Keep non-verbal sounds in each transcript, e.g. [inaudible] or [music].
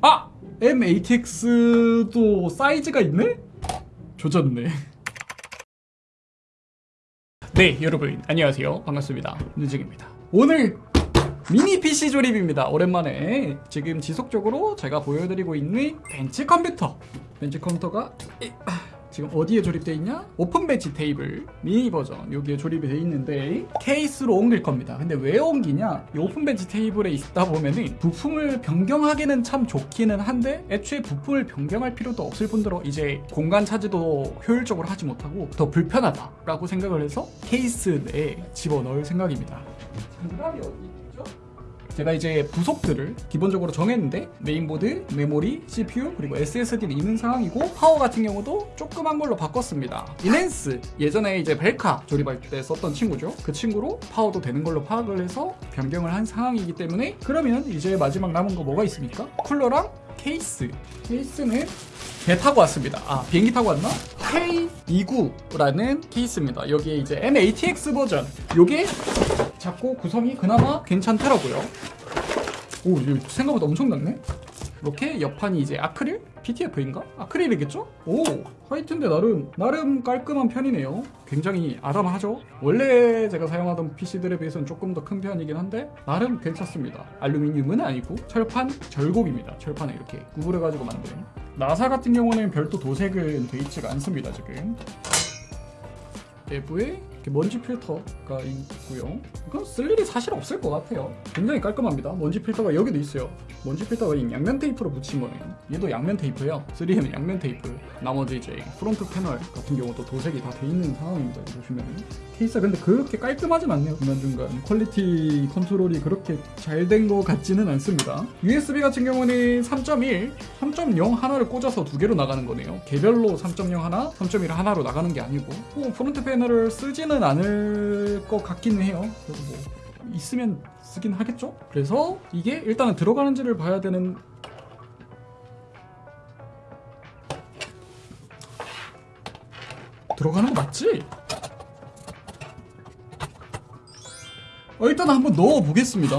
아! M-ATX도 사이즈가 있네? 조졌네. [laughs] 네 여러분 안녕하세요. 반갑습니다. 윤증입니다. 오늘 미니 PC 조립입니다. 오랜만에. 지금 지속적으로 제가 보여드리고 있는 벤치 컴퓨터. 벤치 컴퓨터가 이- 아, 지금 어디에 조립되어 있냐? open bench table 미니 버전 여기에 조립이 되어 있는데 케이스로 옮길 겁니다 근데 왜 옮기냐? 이 open bench table에 있다 보면은 부품을 변경하기는 참 좋기는 한데 애초에 부품을 변경할 필요도 없을 뿐더러 이제 공간 차지도 효율적으로 하지 못하고 더 불편하다라고 생각을 해서 케이스 내에 집어넣을 생각입니다 장갑이 어디 있죠? 제가 이제 부속들을 기본적으로 정했는데 메인보드, 메모리, CPU 그리고 SSD는 있는 상황이고 파워 같은 경우도 조그만 걸로 바꿨습니다. 인핸스 예전에 이제 벨카 조립할 때 썼던 친구죠. 그 친구로 파워도 되는 걸로 파악을 해서 변경을 한 상황이기 때문에 그러면 이제 마지막 남은 거 뭐가 있습니까? 쿨러랑 케이스. 케이스는 배 타고 왔습니다. 아 비행기 타고 왔나? K29라는 케이스입니다. 여기에 이제 M-ATX 버전. 요게 작고 구성이 그나마 괜찮더라고요. 오, 생각보다 엄청 낮네? 이렇게 옆판이 이제 아크릴? PTF인가? 아크릴이겠죠? 오, 화이트인데 나름, 나름 깔끔한 편이네요. 굉장히 아담하죠? 원래 제가 사용하던 PC들에 비해서는 조금 더 큰 편이긴 한데, 나름 괜찮습니다. 알루미늄은 아니고, 철판 절곡입니다. 철판에 이렇게 구부려가지고 만든. 나사 같은 경우는 별도 도색은 돼 있지가 않습니다, 지금. 내부에 먼지 필터가 있고요. 이건 쓸 일이 사실 없을 것 같아요. 굉장히 깔끔합니다. 먼지 필터가 여기도 있어요. 먼지 필터가 이 양면 테이프로 붙인 거네요. 얘도 양면 테이프예요. 3M은 양면 테이프. 나머지 이제 front panel 같은 경우도 도색이 다 돼 있는 상황입니다. 보시면 케이스가 근데 그렇게 깔끔하진 않네요. 중간중간 quality control이 그렇게 잘 된 것 같지는 않습니다. USB 같은 경우는 3.1, 3.0 하나를 꽂아서 두 개로 나가는 거네요. 개별로 3.0 하나, 3.1 하나로 나가는 게 아니고 뭐 front panel을 쓰 지는 않을 것 같기는 해요. 그래서 뭐 있으면 쓰긴 하겠죠? 그래서 이게 일단은 들어가는지를 봐야 되는 들어가는 거 맞지? 어, 일단 한번 넣어 보겠습니다.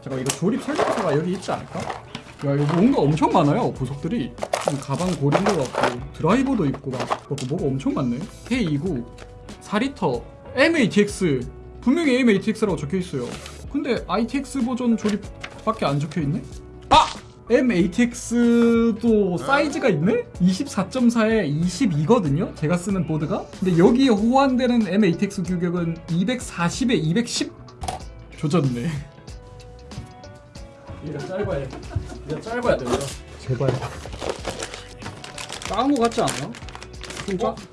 잠깐 이거 조립 설명서가 여기 있지 않을까? 야 여기 뭔가 엄청 많아요 보석들이 좀 가방 고린 것 같고 드라이버도 있고 막 뭐가 엄청 많네 K29 4리터 MATX 분명히 MATX라고 적혀 있어요 근데 ITX 버전 조립밖에 안 적혀 있네? 아! MATX도 사이즈가 있네? 24.4에 22거든요? 제가 쓰는 보드가? 근데 여기에 호환되는 MATX 규격은 240에 210 조졌네 이거 짧아야 이거 짧아야 된다 제발. 작은 거 같지 않아? 좀 작? 어?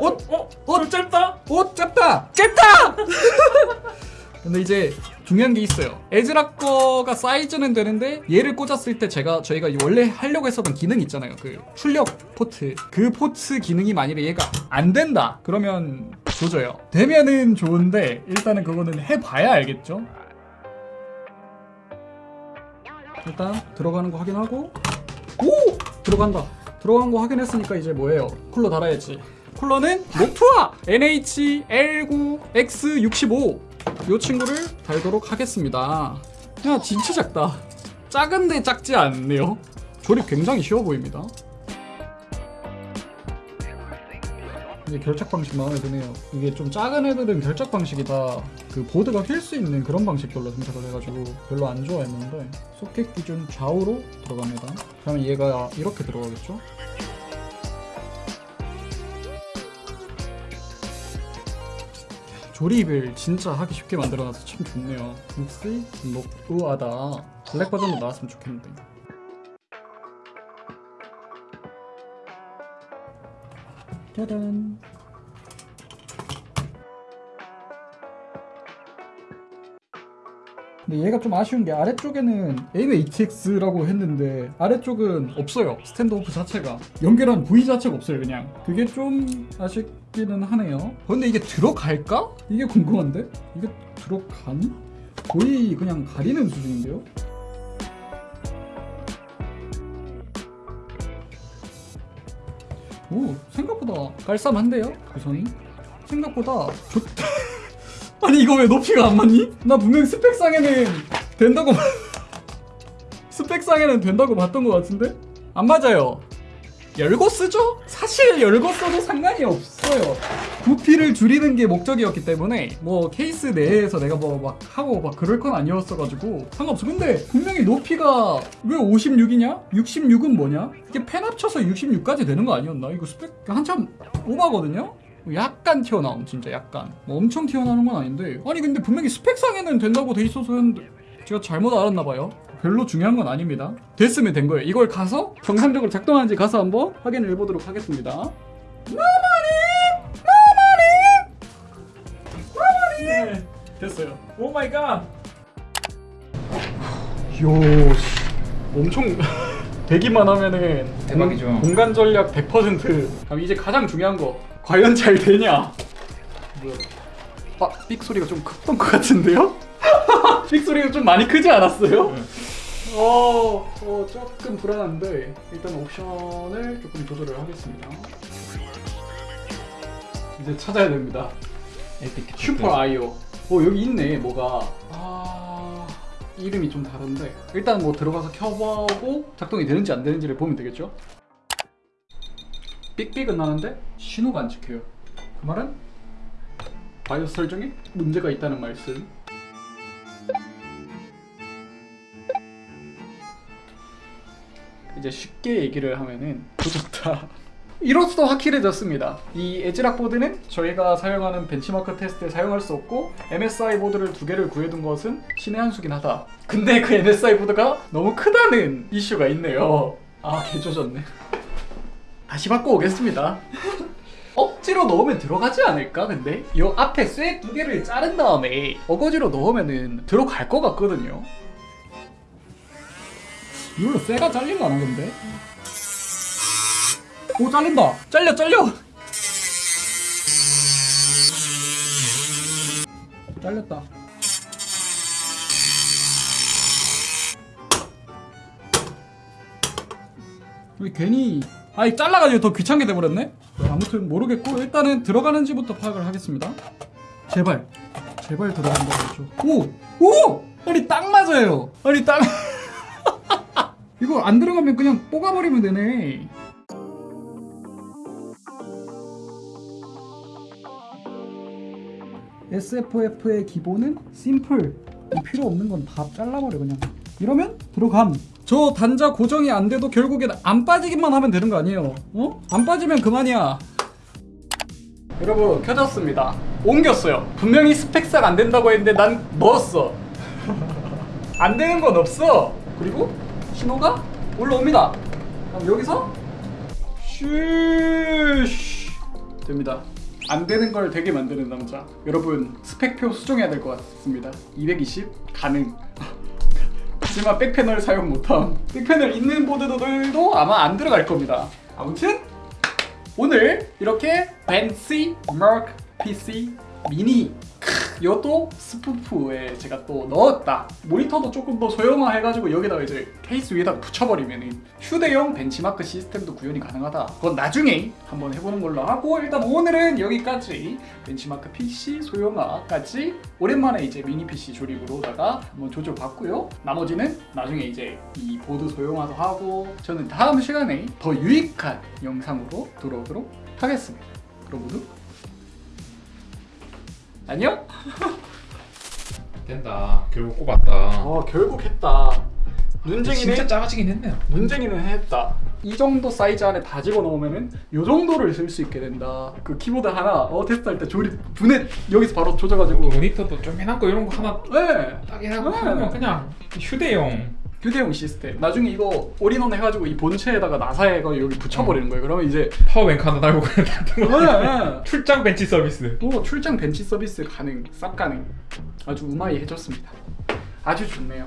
어? 어? 어? 좀 짧다? 어? 짧다! 짧다! [laughs] 근데 이제 중요한 게 있어요 애즈락 거가 사이즈는 되는데 얘를 꽂았을 때 제가 저희가 원래 하려고 했었던 기능 있잖아요 그 출력 포트 그 포트 기능이 만일에 얘가 안 된다 그러면 조져요 되면은 좋은데 일단은 그거는 해봐야 알겠죠 일단 들어가는 거 확인하고 오! 들어간다 들어간 거 확인했으니까 이제 뭐예요 쿨러 달아야지 쿨러는 녹투아 NH-L9X65 이 친구를 달도록 하겠습니다. 야 진짜 작다. 작은데 작지 않네요. 조립 굉장히 쉬워 보입니다. 이제 결착 방식 마음에 드네요. 이게 좀 작은 애들은 결착 방식이 다. 그 보드가 휠 수 있는 그런 방식별로 선택을 해가지고 별로 안 좋아했는데 소켓 기준 좌우로 들어갑니다. 그러면 얘가 이렇게 들어가겠죠 조립을 진짜 하기 쉽게 만들어놔서 참 좋네요. 역시 뭐 우아다. 블랙 버전도 나왔으면 좋겠는데. 짜잔 근데 얘가 좀 아쉬운 게 아래쪽에는 MATX라고 했는데 아래쪽은 없어요 스탠드오프 자체가 연결한 부위 자체가 없어요 그냥 그게 좀 아쉽기는 하네요 어, 근데 이게 들어갈까? 이게 궁금한데? 이게 들어가니? 거의 그냥 가리는 수준인데요? 오 생각보다 깔쌈한데요? 구성이? 생각보다 좋다 [laughs] 아니 이거 왜 높이가 안 맞니? 나 분명 스펙상에는 된다고 말- [laughs] 스펙상에는 된다고 봤던 것 같은데? 안 맞아요. 열고 쓰죠? 사실 열고 써도 상관이 없어요. 부피를 줄이는 게 목적이었기 때문에 뭐 케이스 내에서 내가 뭐 막 하고 막 그럴 건 아니었어가지고 상관없어. 근데 분명히 높이가 왜 56이냐? 66은 뭐냐? 이게 펜 합쳐서 66까지 되는 거 아니었나? 이거 스펙 한참 오바거든요? 약간 튀어나옴 진짜 약간. 뭐 엄청 튀어나오는 건 아닌데. 아니 근데 분명히 스펙상에는 된다고 돼 있어서 했는데 제가 잘못 알았나 봐요. 별로 중요한 건 아닙니다. 됐으면 된 거예요. 이걸 가서 정상적으로 작동하는지 가서 한번 확인을 해보도록 하겠습니다. 나만이 나만이 나만이 네, 됐어요. Oh my god. よし, 엄청 [laughs] 되기만 하면은 대박이죠. 공- 공간 전략 100% 그럼 이제 가장 중요한 거 과연 잘 되냐 뭐야 아, 삑 소리가 좀 컸던 것 같은데요? [laughs] 삑 소리가 좀 많이 크지 않았어요? 네. 어, 어 조금 불안한데 일단 옵션을 조금 조절을 하겠습니다 이제 찾아야 됩니다 에픽. 슈퍼 아이오. 어 여기 있네 뭐가. 아 이름이 좀 다른데 일단 뭐 들어가서 켜보고 작동이 되는지 안 되는지를 보면 되겠죠. 삑삑은 나는데 신호가 안 찍혀요. 그 말은 바이오스 설정에 문제가 있다는 말씀. 이제 쉽게 얘기를 하면은 조졌다. [laughs] 이로써 확실해졌습니다. 이 애즈락 보드는 저희가 사용하는 벤치마크 테스트에 사용할 수 없고 MSI 보드를 두 개를 구해둔 것은 신의 한 수긴 하다. 근데 그 MSI 보드가 너무 크다는 이슈가 있네요. 아 개조졌네. 다시 바꿔오겠습니다. 억지로 넣으면 들어가지 않을까 근데? 이 앞에 쇠 두 개를 자른 다음에 어거지로 넣으면은 들어갈 것 같거든요. 이걸로 쇠가 잘릴라나 근데? 오 잘린다 잘려 잘려 잘렸다 왜 괜히 아니 잘라가지고 더 귀찮게 돼버렸네? 아무튼 모르겠고 일단은 들어가는지부터 파악을 하겠습니다. 제발. 제발 들어간다고 했죠. 오! 오! 아니 딱 맞아요. 아니 딱 [laughs] 이거 안 들어가면 그냥 뽀가버리면 되네. SFF의 기본은 심플 필요 없는 건 다 잘라버려 그냥. 이러면 들어감 저 단자 고정이 안 돼도 결국엔 안 빠지기만 하면 되는 거 아니에요? 어? 안 빠지면 그만이야. 여러분 켜졌습니다. 옮겼어요. 분명히 스펙상 안 된다고 했는데 난 넣었어. [laughs] 안 되는 건 없어. 그리고 신호가 올라옵니다. 그럼 여기서 슈쉬 됩니다. 안 되는 걸 되게 만드는 남자. 여러분 스펙표 수정해야 될 것 같습니다. 220 가능 하지만 back panel 사용 못함. back panel 있는 보드들도 아마 안 들어갈 겁니다. 아무튼 오늘 이렇게 벤치마크 PC 미니 크, 이것도 스푸프에 제가 또 넣었다. 모니터도 조금 더 소형화 해가지고 여기다가 이제 케이스 위에다 붙여버리면 휴대용 벤치마크 시스템도 구현이 가능하다. 그건 나중에 한번 해보는 걸로 하고 일단 오늘은 여기까지 벤치마크 PC 소형화까지 오랜만에 이제 미니 PC 조립으로다가 한번 조져봤고요. 나머지는 나중에 이제 이 보드 소형화도 하고 저는 다음 시간에 더 유익한 영상으로 돌아오도록 하겠습니다. 그럼 모두 안녕? 된다. 결국 꼽았다. 아 결국 했다 진짜 눈쟁이는 작아지긴 했네요. 눈쟁이는 했다 이 정도 사이즈 안에 다 집어넣으면은 요 정도를 쓸 수 있게 된다 그 키보드 하나 어 테스트할 때 조립 분해 여기서 바로 조져가지고 모니터도 쪼매난 거 이런 거 하나 네 딱 해놓고 네. 하면 그냥 휴대용. 휴대용 시스템. 나중에 이거 올인원 해가지고 이 본체에다가 나사에가 여기 붙여버리는 거예요. 그러면 이제 power bank 하나 달고 놔둔 거. 네, [laughs] 출장 벤치 서비스. 또 출장 벤치 서비스 가능 싹 가능. 아주 うまい 해줬습니다. 아주 좋네요